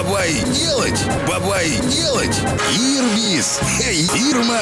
Бабай делать, бабай делать. Ирбис. Ирма.